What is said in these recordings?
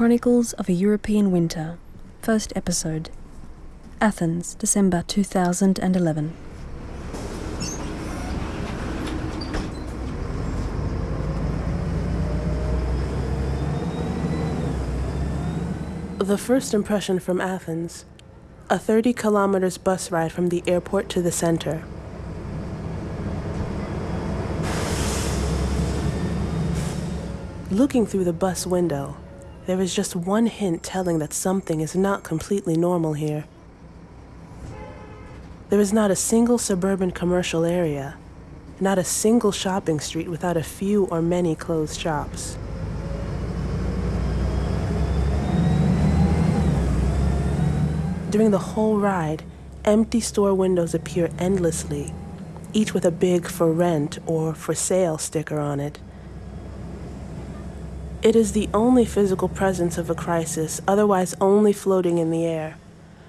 Chronicles of a European Winter, first episode. Athens, December 2011. The first impression from Athens a 30 kilometers bus ride from the airport to the center. Looking through the bus window, there is just one hint telling that something is not completely normal here. There is not a single suburban commercial area, not a single shopping street without a few or many closed shops. During the whole ride, empty store windows appear endlessly, each with a big for rent or for sale sticker on it. It is the only physical presence of a crisis, otherwise only floating in the air,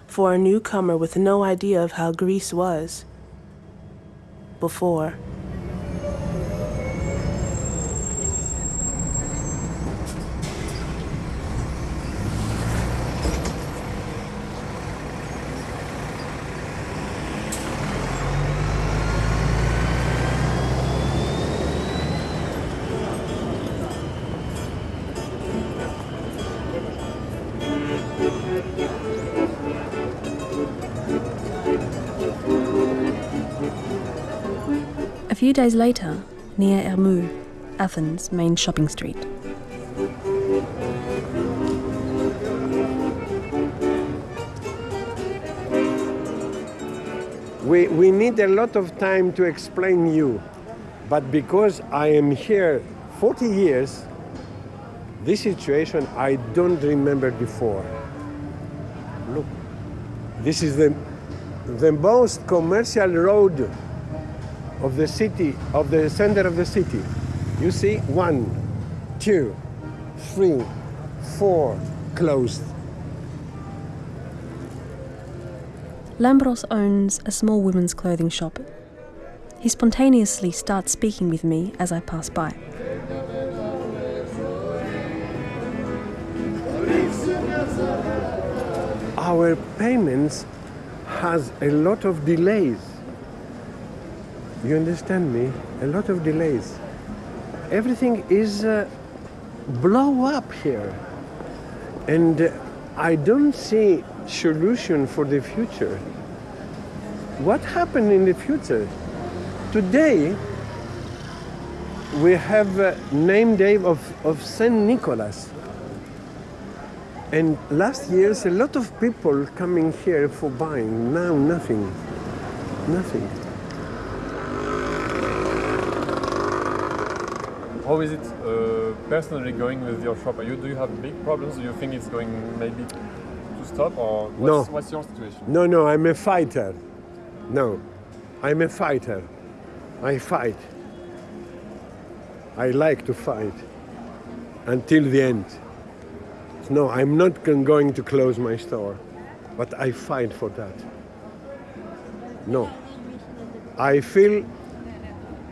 for a newcomer with no idea of how Greece was before. Few days later, near Ermou, Athens' main shopping street. We, we need a lot of time to explain you, but because I am here 40 years, this situation I don't remember before. Look, this is the, the most commercial road of the city, of the center of the city. You see, one, two, three, four, closed. Lambros owns a small women's clothing shop. He spontaneously starts speaking with me as I pass by. Our payments has a lot of delays. You understand me? A lot of delays. Everything is uh, blow up here. And uh, I don't see solution for the future. What happened in the future? Today, we have a name day of, of Saint Nicholas. And last year's a lot of people coming here for buying. Now nothing. Nothing. How is it uh, personally going with your shop? Are you, do you have big problems? Do you think it's going maybe to stop or what's, No. what's your situation? No, no, I'm a fighter. No, I'm a fighter. I fight. I like to fight until the end. No, I'm not going to close my store, but I fight for that. No. I feel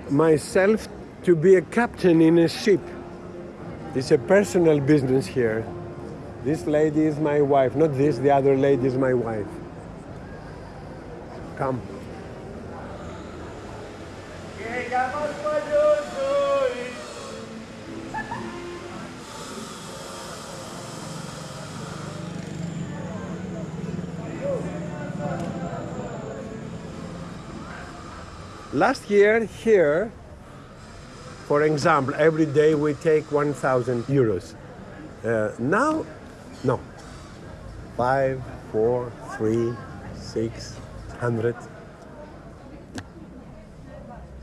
myself to be a captain in a ship. It's a personal business here. This lady is my wife, not this, the other lady is my wife. Come. Last year here, for example, every day we take 1,000 euros. Uh, now, no. Five, four, three, six hundred.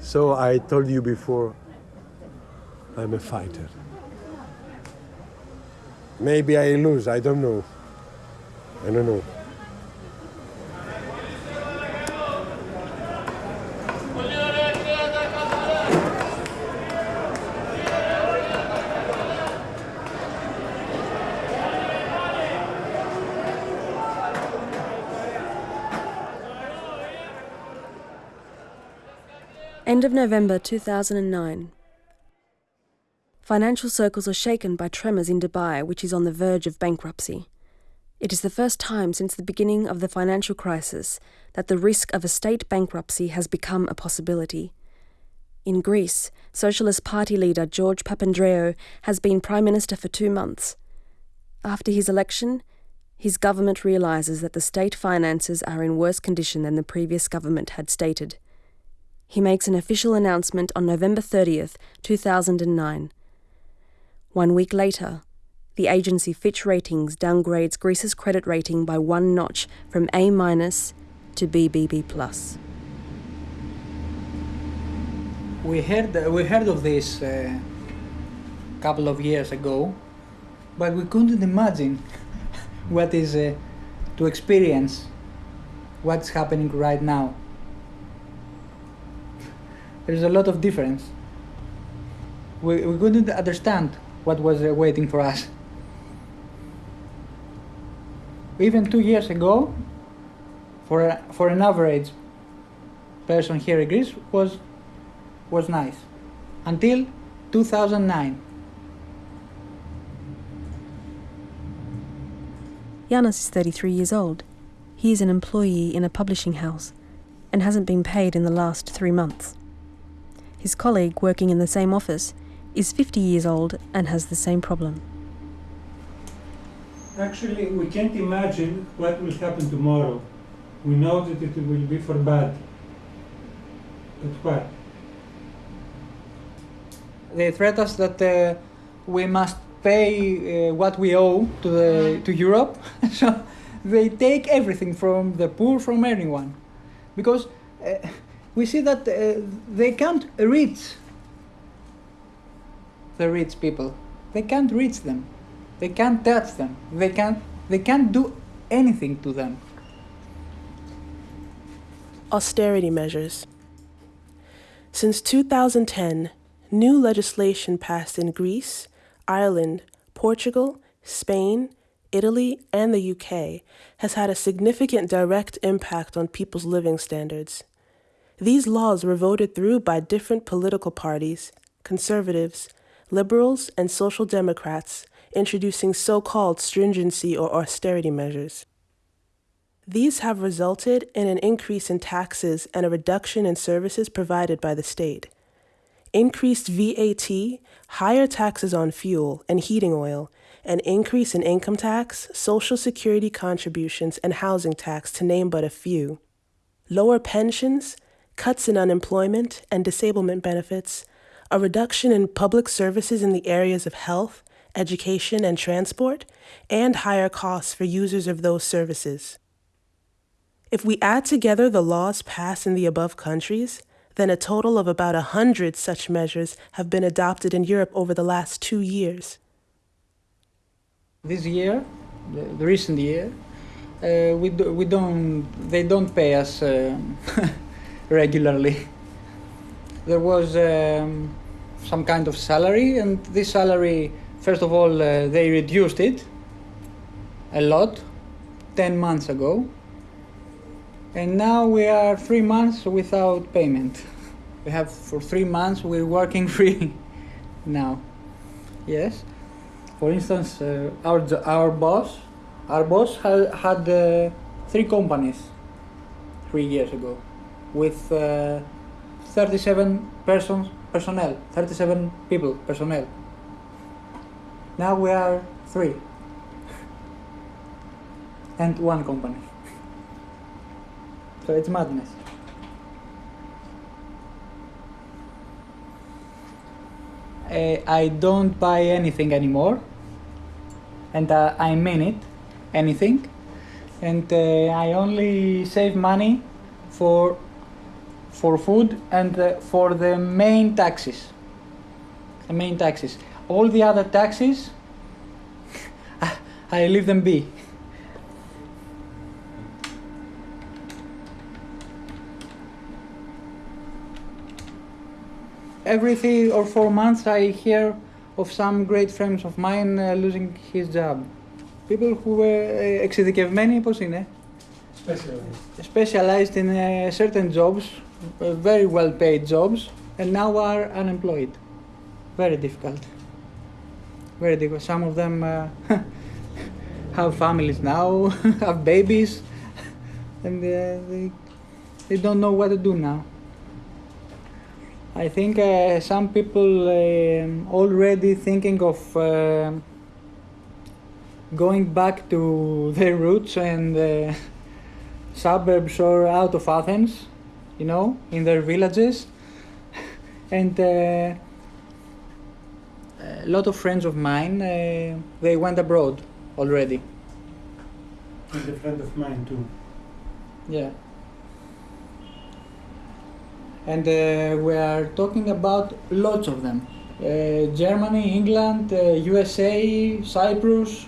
So I told you before, I'm a fighter. Maybe I lose, I don't know. I don't know. End of November 2009. Financial circles are shaken by tremors in Dubai, which is on the verge of bankruptcy. It is the first time since the beginning of the financial crisis that the risk of a state bankruptcy has become a possibility. In Greece, Socialist Party leader George Papandreou has been Prime Minister for two months. After his election, his government realises that the state finances are in worse condition than the previous government had stated. He makes an official announcement on November 30th, 2009. One week later, the agency Fitch Ratings downgrades Greece's credit rating by one notch from A to BBB. We heard we heard of this a uh, couple of years ago, but we couldn't imagine what is uh, to experience what's happening right now. There's a lot of difference. We, we couldn't understand what was uh, waiting for us. Even two years ago, for, a, for an average person here in Greece, was, was nice. Until 2009. Yanis is 33 years old. He is an employee in a publishing house and hasn't been paid in the last three months. His colleague, working in the same office, is 50 years old and has the same problem. Actually, we can't imagine what will happen tomorrow. We know that it will be for bad. But what? They threat us that uh, we must pay uh, what we owe to the to Europe. so they take everything from the poor, from anyone, because uh, we see that uh, they can't reach the rich people. They can't reach them. They can't touch them. They can't. They can't do anything to them. Austerity measures. Since 2010, new legislation passed in Greece Ireland, Portugal, Spain, Italy, and the UK has had a significant direct impact on people's living standards. These laws were voted through by different political parties, conservatives, liberals, and social democrats, introducing so called stringency or austerity measures. These have resulted in an increase in taxes and a reduction in services provided by the state increased VAT, higher taxes on fuel and heating oil, an increase in income tax, social security contributions, and housing tax, to name but a few, lower pensions, cuts in unemployment and disablement benefits, a reduction in public services in the areas of health, education, and transport, and higher costs for users of those services. If we add together the laws passed in the above countries, then a total of about a hundred such measures have been adopted in Europe over the last two years. This year, the, the recent year, uh, we, do, we don't, they don't pay us uh, regularly. There was um, some kind of salary, and this salary, first of all, uh, they reduced it a lot 10 months ago and now we are three months without payment. We have for three months we're working free now. Yes. For instance, uh, our our boss, our boss had had uh, three companies three years ago, with uh, 37 persons personnel, 37 people personnel. Now we are three and one company. So it's madness. Uh, I don't buy anything anymore, and uh, I mean it, anything, and uh, I only save money for for food and uh, for the main taxes. The main taxes. All the other taxes, I leave them be. every three or four months I hear of some great friends of mine uh, losing his job. People who were uh, εξειδικευμένοι, πώς είναι? Specialized. Specialized in uh, certain jobs, uh, very well paid jobs, and now are unemployed. Very difficult. very difficult. Some of them uh, have families now, have babies, and uh, they they don't know what to do now. I think uh, some people um already thinking of uh, going back to their roots and uh, suburbs or out of Athens, you know, in their villages. and uh, a lot of friends of mine, uh, they went abroad already. And a friend of mine too. Yeah. And uh, we are talking about lots of them. Uh, Germany, England, uh, USA, Cyprus,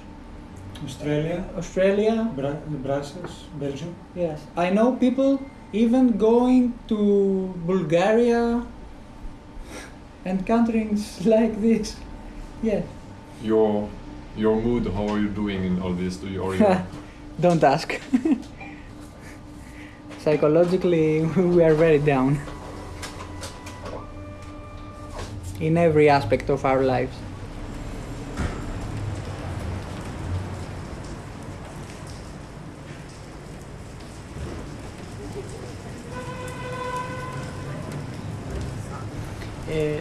Australia, Australia. Bra- Brussels, Belgium. Yes, I know people even going to Bulgaria and countries like this. Yes, Your your mood, how are you doing in all this? Do you or don't ask. Psychologically, we are very down in every aspect of our lives.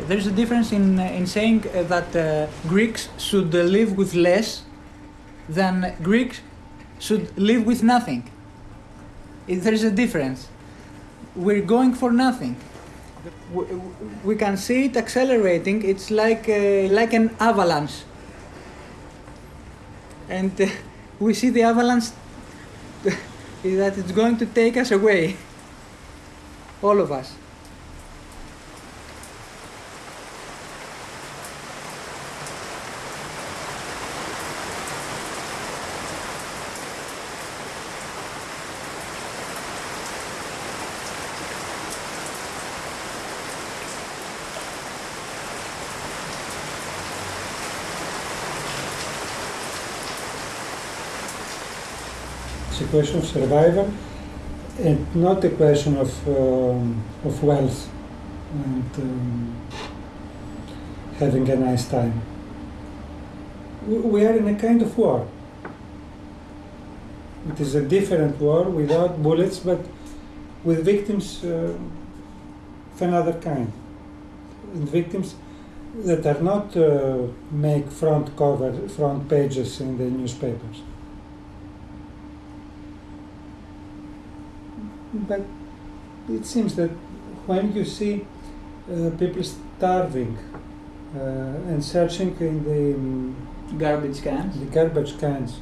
Uh, there's a difference in, in saying uh, that uh, Greeks should uh, live with less than Greeks should live with nothing. There is a difference. We're going for nothing. We, we can see it accelerating. It's like uh, like an avalanche, and uh, we see the avalanche that it's going to take us away, all of us. It's a question of survival and not a question of, um, of wealth and um, having a nice time. We- are in a kind of war. It is a different war without bullets but with victims uh, of another kind. And victims that are not uh, make front cover, front pages in the newspapers. but it seems that when you see uh, people starving uh, and searching in the um, garbage cans, the garbage cans,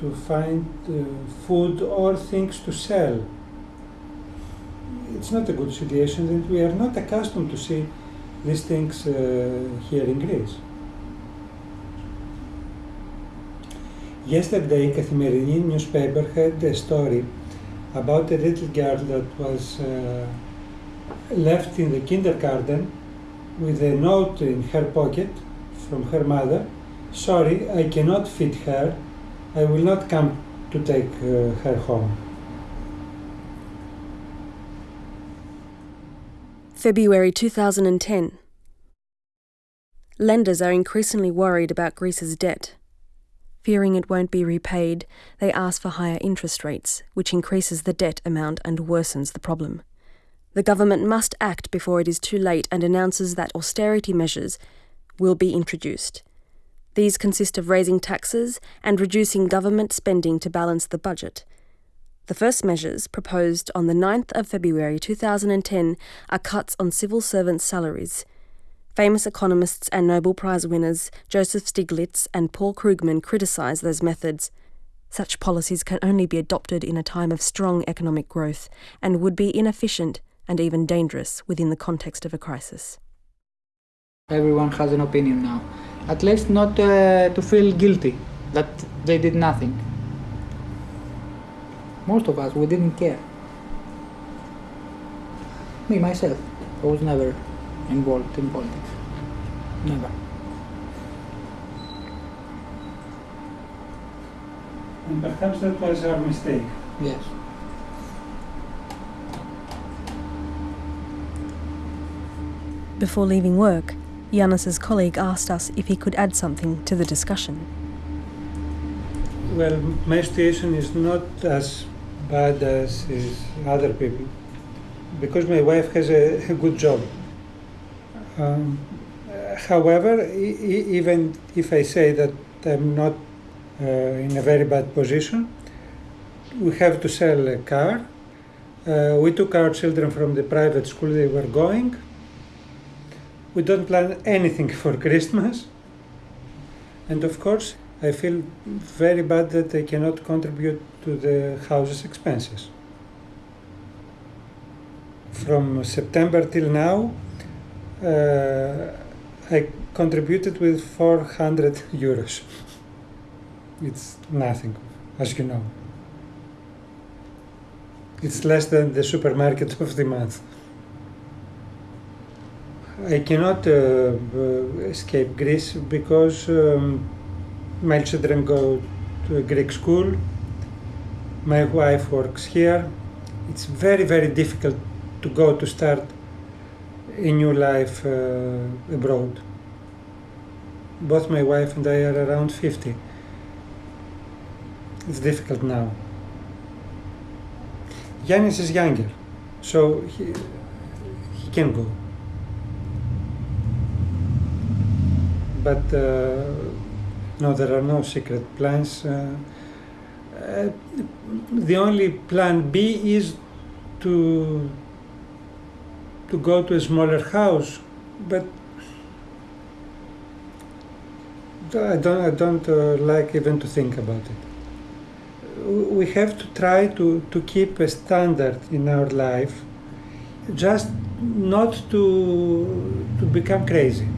to find uh, food or things to sell, it's not a good situation, and we are not accustomed to see these things uh, here in Greece. Yesterday, Kathimerini newspaper had a story about a little girl that was uh, left in the kindergarten with a note in her pocket from her mother Sorry, I cannot feed her. I will not come to take uh, her home. February 2010. Lenders are increasingly worried about Greece's debt. Fearing it won't be repaid, they ask for higher interest rates, which increases the debt amount and worsens the problem. The government must act before it is too late and announces that austerity measures will be introduced. These consist of raising taxes and reducing government spending to balance the budget. The first measures, proposed on the 9th of February 2010, are cuts on civil servants' salaries. Famous economists and Nobel Prize winners Joseph Stiglitz and Paul Krugman criticise those methods. Such policies can only be adopted in a time of strong economic growth and would be inefficient and even dangerous within the context of a crisis. Everyone has an opinion now. At least not uh, to feel guilty that they did nothing. Most of us, we didn't care. Me, myself, I was never involved in politics. Never. And perhaps that was our mistake. Yes. Before leaving work, Yanis's colleague asked us if he could add something to the discussion. Well, my situation is not as bad as is other people because my wife has a, a good job. Um, however, e- even if I say that I'm not uh, in a very bad position, we have to sell a car. Uh, we took our children from the private school they were going. We don't plan anything for Christmas. And of course, I feel very bad that I cannot contribute to the house's expenses. From September till now, uh, I contributed with 400 euros. It's nothing, as you know. It's less than the supermarket of the month. I cannot uh, uh, escape Greece because um, my children go to a Greek school. My wife works here. It's very, very difficult to go to start a your life uh, abroad. Both my wife and I are around 50. It's difficult now. Yanis is younger, so he, he can go. But uh, no, there are no secret plans. Uh, uh, the only plan B is to to go to a smaller house, but I don't I don't uh, like even to think about it. We have to try to, to keep a standard in our life, just not to to become crazy.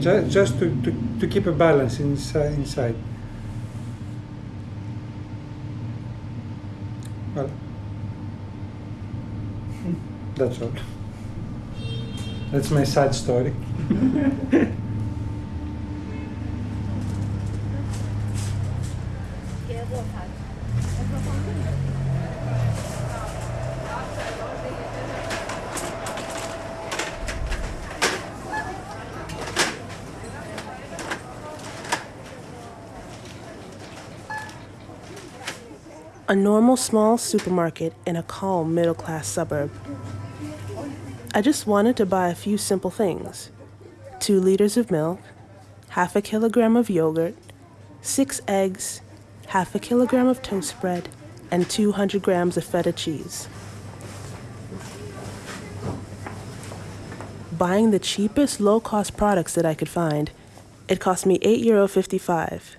Just, just to, to, to keep a balance inside, inside. That's all. That's my sad story. A normal small supermarket in a calm middle class suburb. I just wanted to buy a few simple things two liters of milk, half a kilogram of yogurt, six eggs, half a kilogram of toast bread, and 200 grams of feta cheese. Buying the cheapest low cost products that I could find, it cost me €8.55.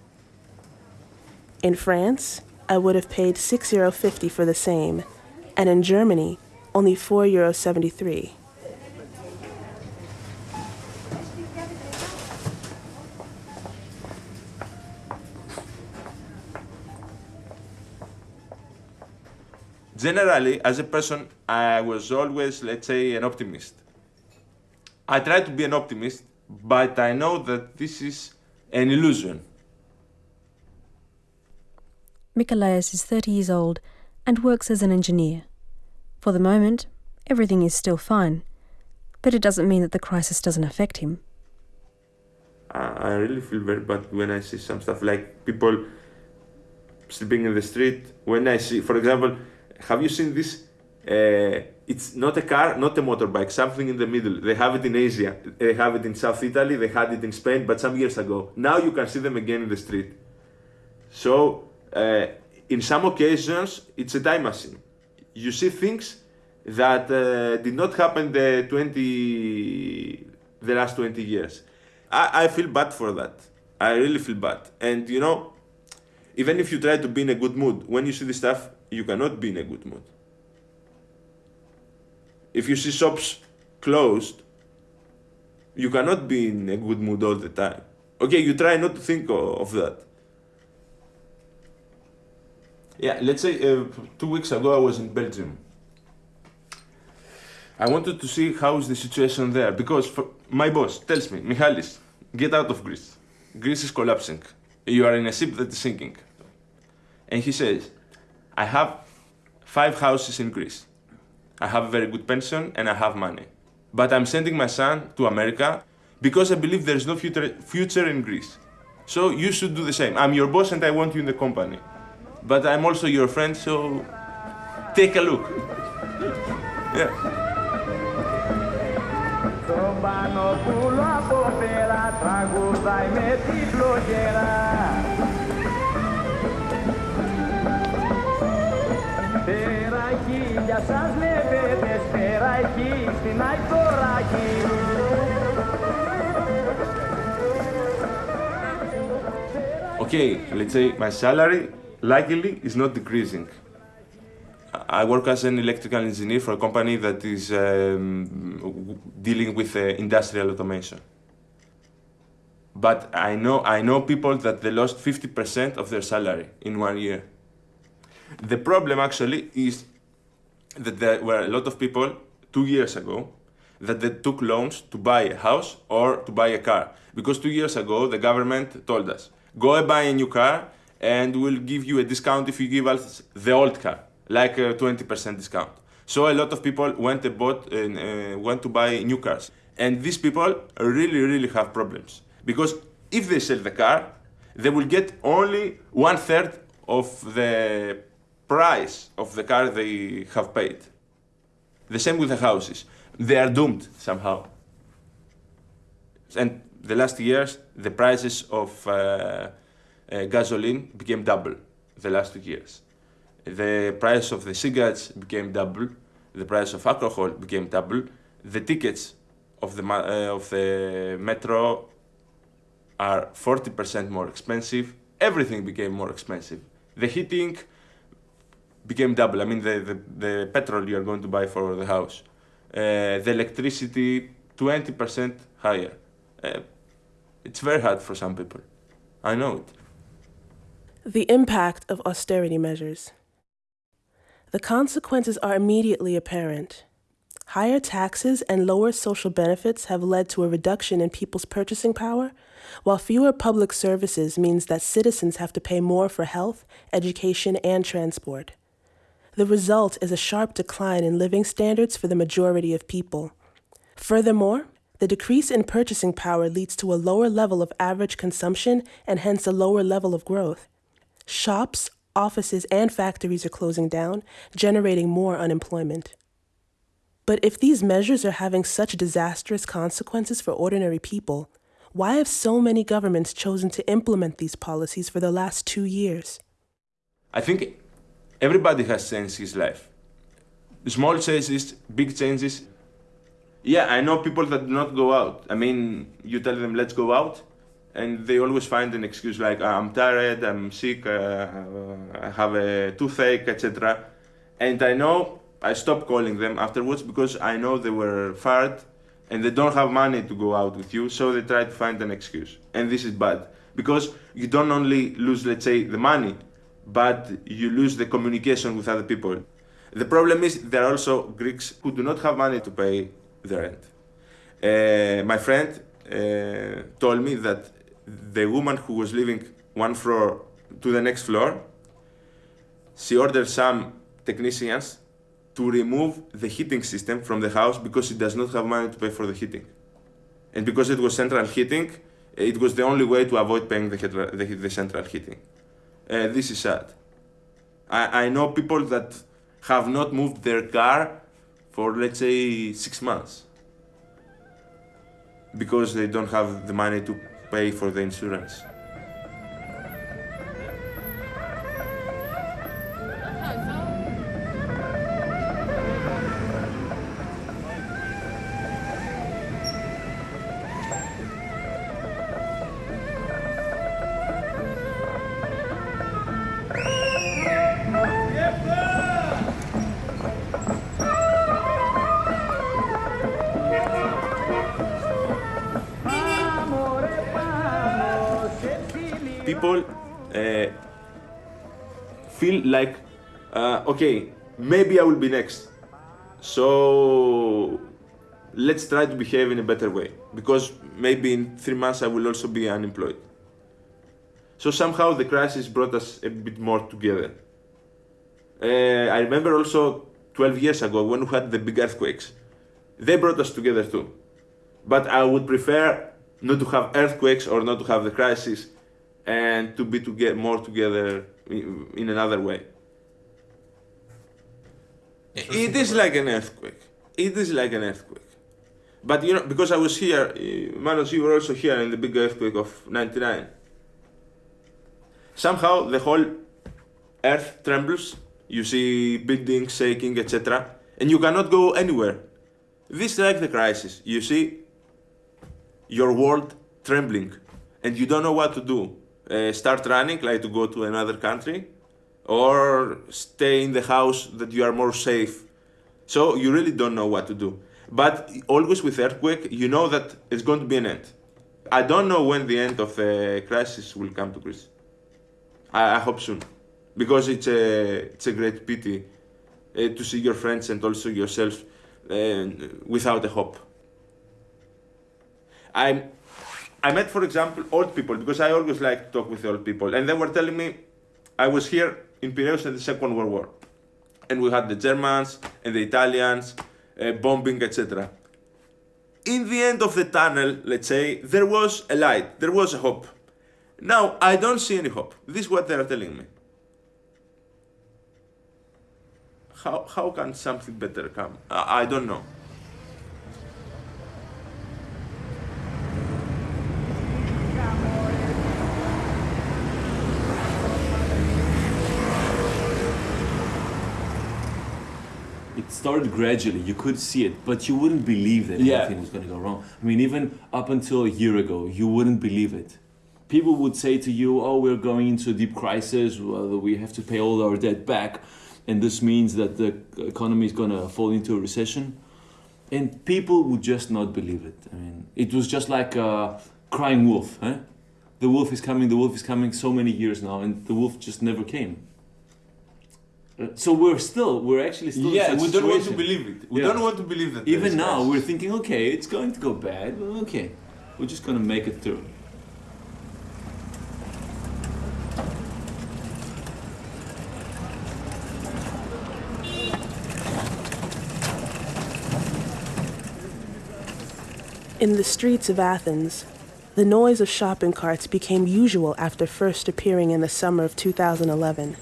In France, I would have paid €6.50 for the same, and in Germany, only €4.73. Generally, as a person, I was always, let's say, an optimist. I try to be an optimist, but I know that this is an illusion. Mikalaios is 30 years old and works as an engineer. For the moment, everything is still fine, but it doesn't mean that the crisis doesn't affect him. I I really feel very bad when I see some stuff like people sleeping in the street. When I see, for example, have you seen this? Uh, it's not a car, not a motorbike, something in the middle. They have it in Asia, they have it in South Italy, they had it in Spain, but some years ago. Now you can see them again in the street. So, uh, in some occasions, it's a time machine. You see things that uh, did not happen the 20, the last 20 years. I, I feel bad for that. I really feel bad. And you know, even if you try to be in a good mood, when you see this stuff, you cannot be in a good mood. If you see shops closed, you cannot be in a good mood all the time. Okay, you try not to think of, that. Yeah, let's say uh, two weeks ago I was in Belgium. I wanted to see how is the situation there because my boss tells me, Michalis, get out of Greece. Greece is collapsing. You are in a ship that is sinking. And he says, I have five houses in Greece. I have a very good pension and I have money. but I'm sending my son to America because I believe there is no future, future in Greece. So you should do the same. I'm your boss and I want you in the company. But I'm also your friend, so take a look. Yeah. για σας λεβέντες, στην Okay, let's say my salary luckily is not decreasing. I work as an electrical engineer for a company that is um, dealing with uh, industrial automation. But I know, I know people that they lost 50% of their salary in one year. The problem actually is that there were a lot of people two years ago that they took loans to buy a house or to buy a car. Because two years ago, the government told us, go and buy a new car and we'll give you a discount if you give us the old car, like a 20% discount. So a lot of people went, and bought, uh, went to buy new cars. And these people really, really have problems. Because if they sell the car, they will get only one third of the price of the car they have paid. The same with the houses. They are doomed somehow. And the last years, the prices of uh, uh, gasoline became double the last two years. The price of the cigarettes became double. The price of alcohol became double. The tickets of the, uh, of the metro are 40% more expensive. Everything became more expensive. The heating became double. I mean, the, the, the petrol you are going to buy for the house, uh, the electricity 20% higher. Uh, it's very hard for some people. I know it. The impact of austerity measures. The consequences are immediately apparent. Higher taxes and lower social benefits have led to a reduction in people's purchasing power, while fewer public services means that citizens have to pay more for health, education, and transport. The result is a sharp decline in living standards for the majority of people. Furthermore, the decrease in purchasing power leads to a lower level of average consumption and hence a lower level of growth. Shops, offices, and factories are closing down, generating more unemployment. But if these measures are having such disastrous consequences for ordinary people, why have so many governments chosen to implement these policies for the last two years? I think everybody has changed his life. Small changes, big changes. Yeah, I know people that do not go out. I mean, you tell them, let's go out, and they always find an excuse like, ah, I'm tired, I'm sick, uh, I have a toothache, etc. And I know I stopped calling them afterwards because I know they were fired and they don't have money to go out with you, so they try to find an excuse. And this is bad because you don't only lose, let's say, the money, but you lose the communication with other people. The problem is there are also Greeks who do not have money to pay the rent. Uh, my friend uh, told me that the woman who was living one floor to the next floor, she ordered some technicians to remove the heating system from the house because she does not have money to pay for the heating. And because it was central heating, it was the only way to avoid paying the, the, the central heating uh, this is sad. I, I know people that have not moved their car for let's say six months because they don't have the money to pay for the insurance. Feel like, uh, okay, maybe I will be next. So let's try to behave in a better way because maybe in three months I will also be unemployed. So somehow the crisis brought us a bit more together. Uh, I remember also 12 years ago when we had the big earthquakes. They brought us together too. But I would prefer not to have earthquakes or not to have the crisis and to be to get more together in, another way. It is like an earthquake. It is like an earthquake. But you know, because I was here, uh, Manos, you were also here in the big earthquake of 99. Somehow the whole earth trembles. You see buildings shaking, etc. And you cannot go anywhere. This is like the crisis. You see your world trembling and you don't know what to do. Uh, start running, like to go to another country, or stay in the house that you are more safe. So you really don't know what to do. But always with earthquake, you know that it's going to be an end. I don't know when the end of the crisis will come to Greece. I, I hope soon, because it's a it's a great pity uh, to see your friends and also yourself uh, without a hope. I I met, for example, old people because I always like to talk with old people, and they were telling me I was here in Piraeus in the Second World War, and we had the Germans and the Italians uh, bombing, etc. In the end of the tunnel, let's say, there was a light, there was a hope. Now, I don't see any hope. This is what they are telling me. How, how can something better come? I, I don't know. it started gradually. You could see it, but you wouldn't believe that Yeah. anything was going to go wrong. I mean, even up until a year ago, you wouldn't believe it. People would say to you, "Oh, we're going into a deep crisis. Well, we have to pay all our debt back, and this means that the economy is going to fall into a recession." And people would just not believe it. I mean, it was just like a crying wolf. Huh? The wolf is coming. The wolf is coming. So many years now, and the wolf just never came. So we're still, we're actually still. in yeah, such we don't want to believe it. We Yeah. don't want to believe that. Even now, crisis. we're thinking, okay, it's going to go bad. Well, okay, we're just going to make it through. In the streets of Athens, the noise of shopping carts became usual after first appearing in the summer of 2011.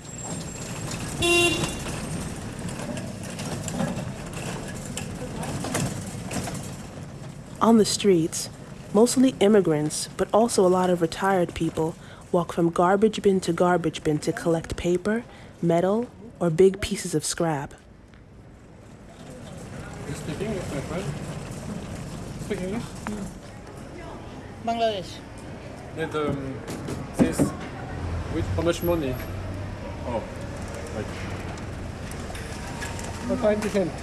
On the streets, mostly immigrants, but also a lot of retired people, walk from garbage bin to garbage bin to collect paper, metal, or big pieces of scrap. You speak English, my friend? Speak English? Bangladesh. It, um, this, with how much money? Oh, right. For 20 cents.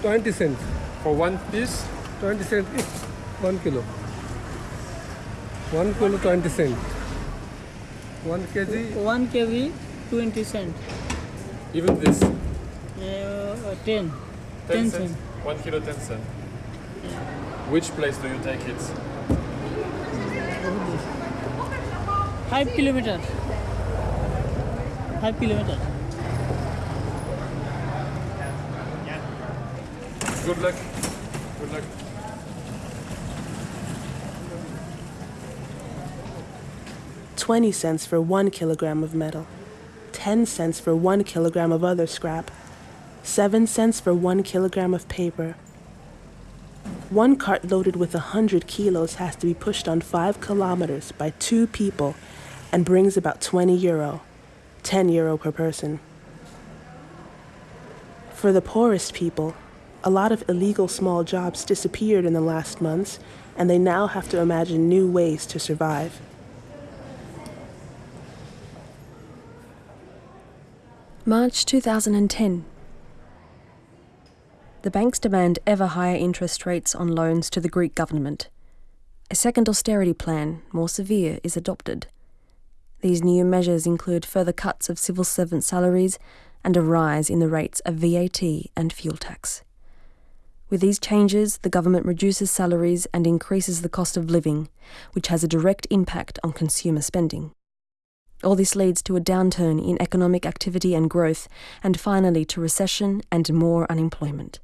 20 cents. For one piece? 20 cents each. 1 kilo. 1 kilo 20 cents. 1 kg 1 kg, 20 cent. Even this? Uh, 10. 10 cents? cent. One kilo, 10 cents. Which place do you take it? 5 kilometer. 5 kilometer. Good luck. Good luck. Twenty cents for one kilogram of metal, ten cents for one kilogram of other scrap, seven cents for one kilogram of paper. One cart loaded with a hundred kilos has to be pushed on five kilometers by two people and brings about 20 euro, 10 euro per person. For the poorest people, a lot of illegal small jobs disappeared in the last months, and they now have to imagine new ways to survive. March 2010. The banks demand ever higher interest rates on loans to the Greek government. A second austerity plan, more severe, is adopted. These new measures include further cuts of civil servant salaries and a rise in the rates of VAT and fuel tax. With these changes, the government reduces salaries and increases the cost of living, which has a direct impact on consumer spending. All this leads to a downturn in economic activity and growth, and finally to recession and more unemployment.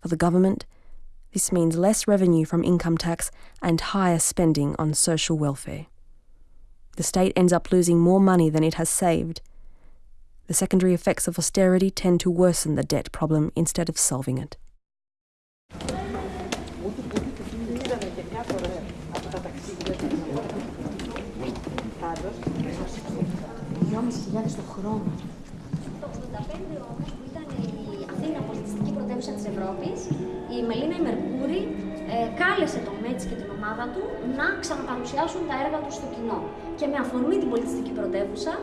For the government, this means less revenue from income tax and higher spending on social welfare. The state ends up losing more money than it has saved. The secondary effects of austerity tend to worsen the debt problem instead of solving it. Το χρόνο. Το 85 όμως που ήταν η Αθήνα πολιτιστική πρωτεύουσα της Ευρώπης, η Μελίνα η Μερκούρη ε, κάλεσε τον Μέτς και την ομάδα του να ξαναπαρουσιάσουν τα έργα τους στο κοινό. Και με αφορμή την πολιτιστική πρωτεύουσα,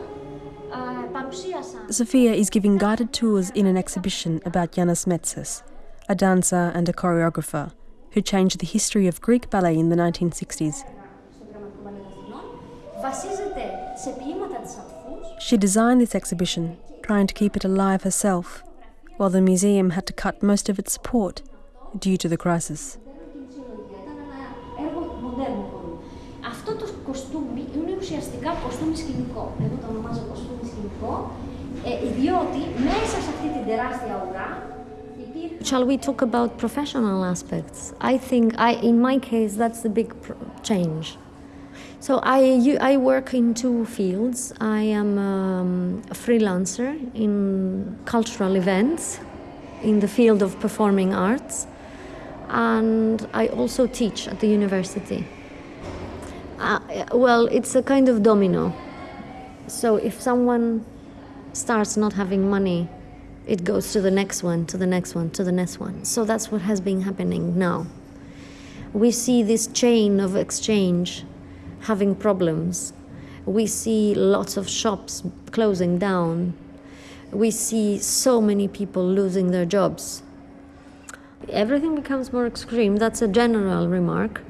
ε, παρουσίασαν... Sophia is giving guided tours in an exhibition about Yanis Metsis, a dancer and a choreographer who changed the history of Greek ballet in the 1960s. She designed this exhibition, trying to keep it alive herself, while the museum had to cut most of its support due to the crisis. Αυτό το κοστούμι είναι ουσιαστικά κοστούμι σκηνικό. Εγώ το ονομάζω κοστούμι σκηνικό, διότι μέσα σε αυτή την τεράστια ουρά Shall we talk about professional aspects? I think, I, in my case, that's the big change. So I, I work in two fields. I am um, a freelancer in cultural events in the field of performing arts, and I also teach at the university. Uh, well, it's a kind of domino. So if someone starts not having money, it goes to the next one, to the next one, to the next one. So that's what has been happening now. We see this chain of exchange having problems. We see lots of shops closing down. We see so many people losing their jobs. Everything becomes more extreme. That's a general remark.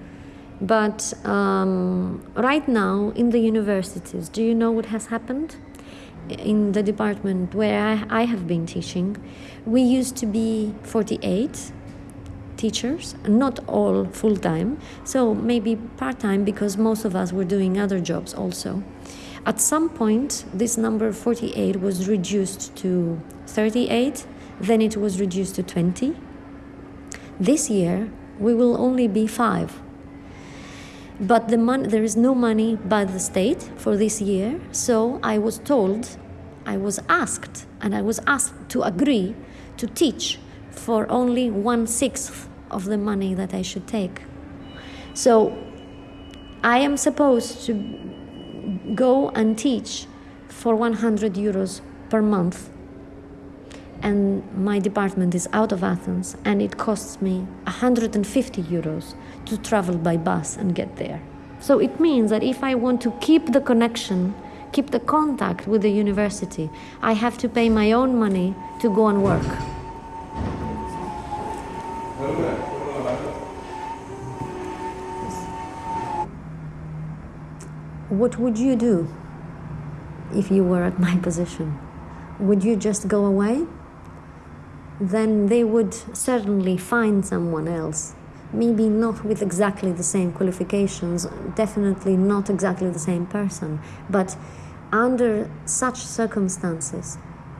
But um, right now, in the universities, do you know what has happened? In the department where I, I have been teaching, we used to be 48 teachers, not all full time, so maybe part time because most of us were doing other jobs also. At some point, this number 48 was reduced to 38, then it was reduced to 20. This year, we will only be five. But the mon- there is no money by the state for this year, so I was told, I was asked, and I was asked to agree to teach for only one sixth of the money that I should take. So I am supposed to go and teach for 100 euros per month. And my department is out of Athens, and it costs me 150 euros to travel by bus and get there. So it means that if I want to keep the connection, keep the contact with the university, I have to pay my own money to go and work. What would you do if you were at my position? Would you just go away? Then they would certainly find someone else. Maybe not with exactly the same qualifications, definitely not exactly the same person, but under such circumstances,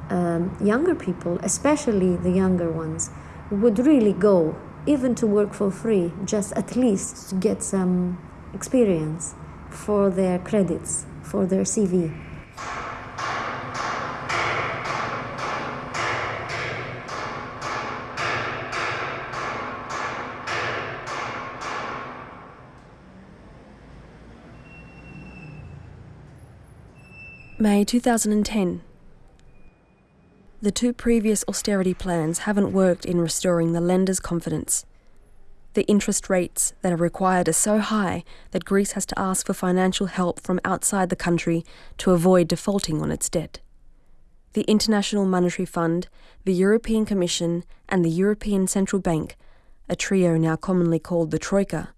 um, younger people, especially the younger ones, would really go, even to work for free, just at least to get some experience for their credits, for their CV. May 2010. The two previous austerity plans haven't worked in restoring the lenders' confidence. The interest rates that are required are so high that Greece has to ask for financial help from outside the country to avoid defaulting on its debt. The International Monetary Fund, the European Commission, and the European Central Bank, a trio now commonly called the Troika,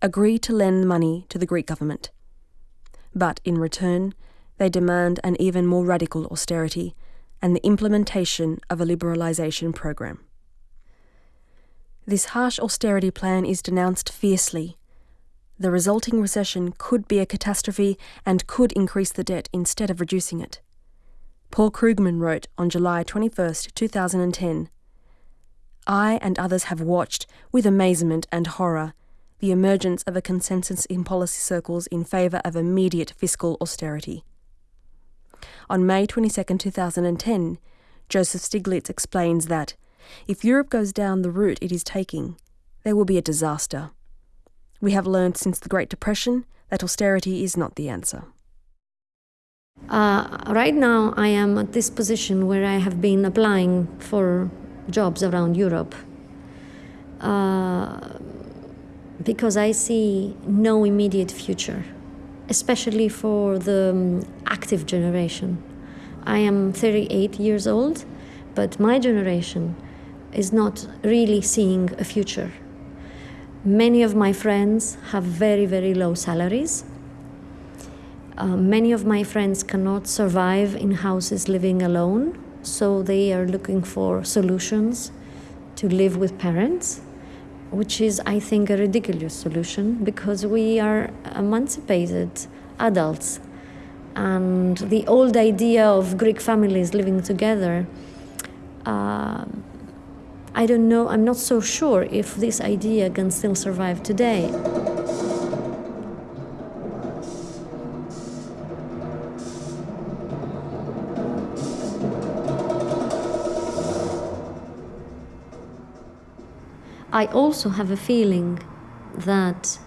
agree to lend money to the Greek government. But in return, they demand an even more radical austerity and the implementation of a liberalisation program. This harsh austerity plan is denounced fiercely. The resulting recession could be a catastrophe and could increase the debt instead of reducing it. Paul Krugman wrote on July 21, 2010 I and others have watched, with amazement and horror, the emergence of a consensus in policy circles in favour of immediate fiscal austerity. On May 22, 2010, Joseph Stiglitz explains that if Europe goes down the route it is taking, there will be a disaster. We have learned since the Great Depression that austerity is not the answer. Uh, right now, I am at this position where I have been applying for jobs around Europe uh, because I see no immediate future, especially for the um, active generation. I am 38 years old, but my generation is not really seeing a future. Many of my friends have very, very low salaries. Uh, many of my friends cannot survive in houses living alone, so they are looking for solutions to live with parents, which is, I think, a ridiculous solution because we are emancipated adults. And the old idea of Greek families living together. Uh, I don't know, I'm not so sure if this idea can still survive today. I also have a feeling that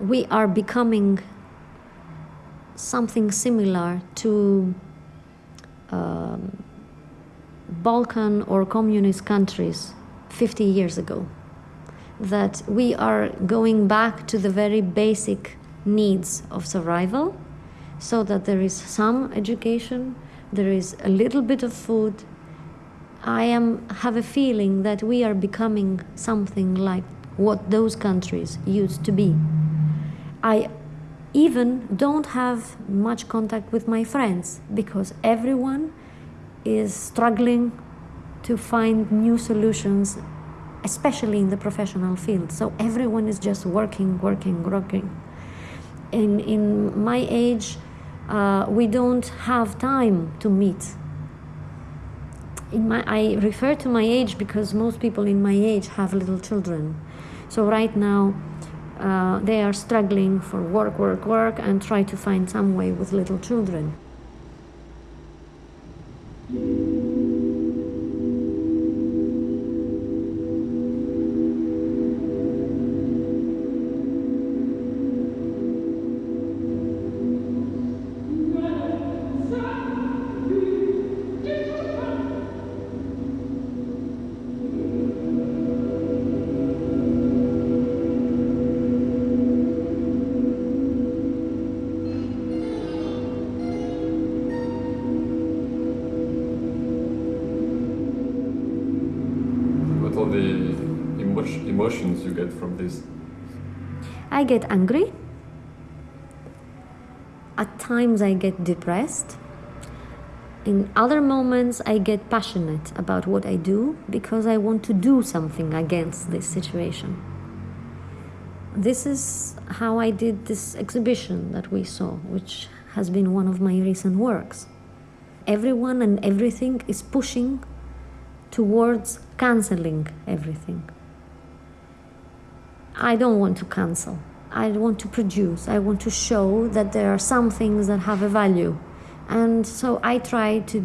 we are becoming something similar to um, Balkan or communist countries 50 years ago. That we are going back to the very basic needs of survival so that there is some education, there is a little bit of food. I am, have a feeling that we are becoming something like what those countries used to be. I even don't have much contact with my friends because everyone is struggling to find new solutions, especially in the professional field. So everyone is just working, working, working. In, in my age, uh, we don't have time to meet. In my, I refer to my age because most people in my age have little children. So right now, uh, they are struggling for work, work, work, and try to find some way with little children. I get angry. At times, I get depressed. In other moments, I get passionate about what I do because I want to do something against this situation. This is how I did this exhibition that we saw, which has been one of my recent works. Everyone and everything is pushing towards canceling everything. I don't want to cancel. I want to produce. I want to show that there are some things that have a value. And so I try to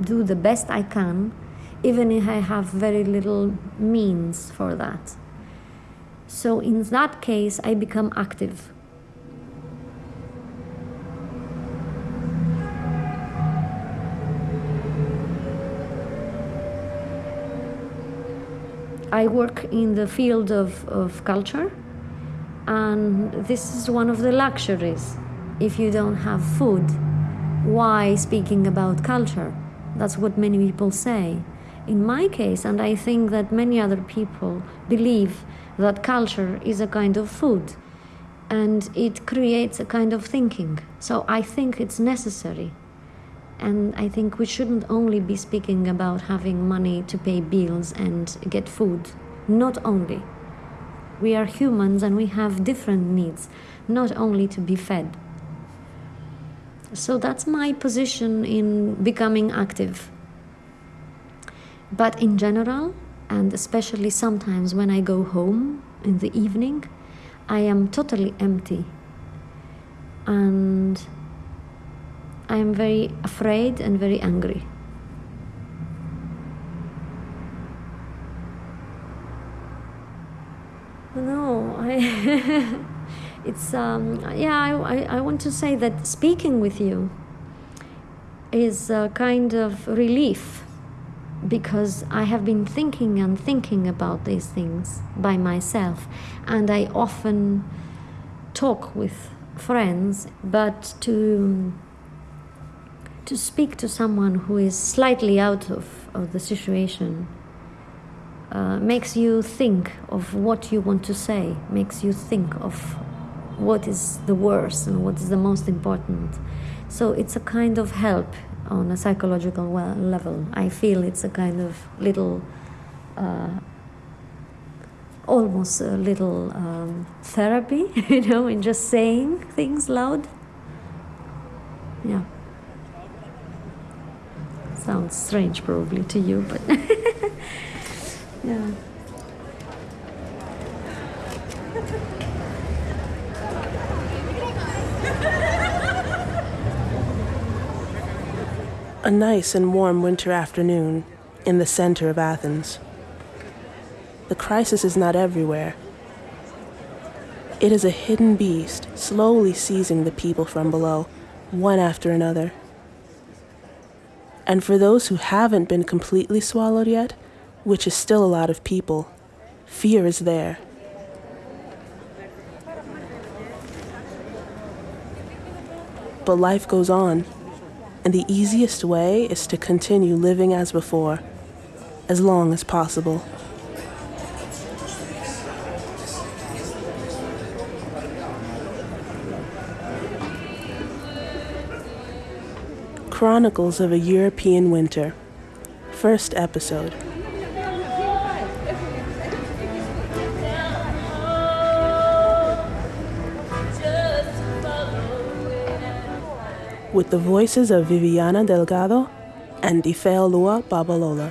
do the best I can, even if I have very little means for that. So in that case, I become active. I work in the field of, of culture, and this is one of the luxuries. If you don't have food, why speaking about culture? That's what many people say. In my case, and I think that many other people believe that culture is a kind of food and it creates a kind of thinking. So I think it's necessary. And I think we shouldn't only be speaking about having money to pay bills and get food. Not only. We are humans and we have different needs, not only to be fed. So that's my position in becoming active. But in general, and especially sometimes when I go home in the evening, I am totally empty. And I am very afraid and very angry. No, I. it's um, yeah. I, I, I want to say that speaking with you is a kind of relief because I have been thinking and thinking about these things by myself, and I often talk with friends, but to to speak to someone who is slightly out of, of the situation uh, makes you think of what you want to say, makes you think of what is the worst and what is the most important. So it's a kind of help on a psychological level. I feel it's a kind of little, uh, almost a little um, therapy, you know, in just saying things loud. Yeah. Sounds strange probably to you, but yeah. A nice and warm winter afternoon in the center of Athens. The crisis is not everywhere. It is a hidden beast slowly seizing the people from below, one after another. And for those who haven't been completely swallowed yet, which is still a lot of people, fear is there. But life goes on, and the easiest way is to continue living as before, as long as possible. Chronicles of a European Winter, first episode. With the voices of Viviana Delgado and Ifeolua Babalola.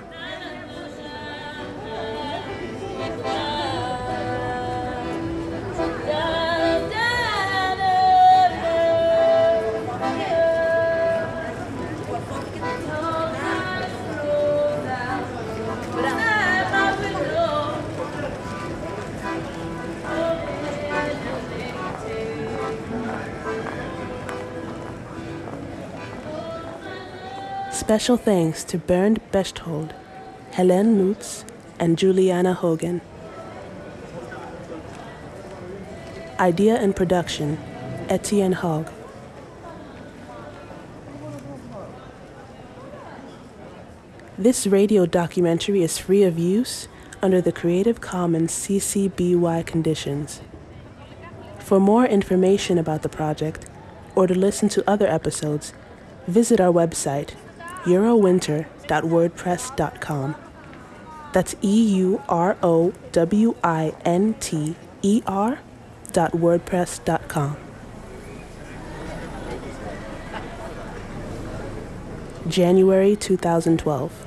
Special thanks to Bernd Besthold, Helene Lutz, and Juliana Hogan. Idea and production, Etienne Hogg. This radio documentary is free of use under the Creative Commons CC BY conditions. For more information about the project or to listen to other episodes, visit our website eurowinter.wordpress.com. That's E U R O W I N T E R dot wordpress.com. January 2012.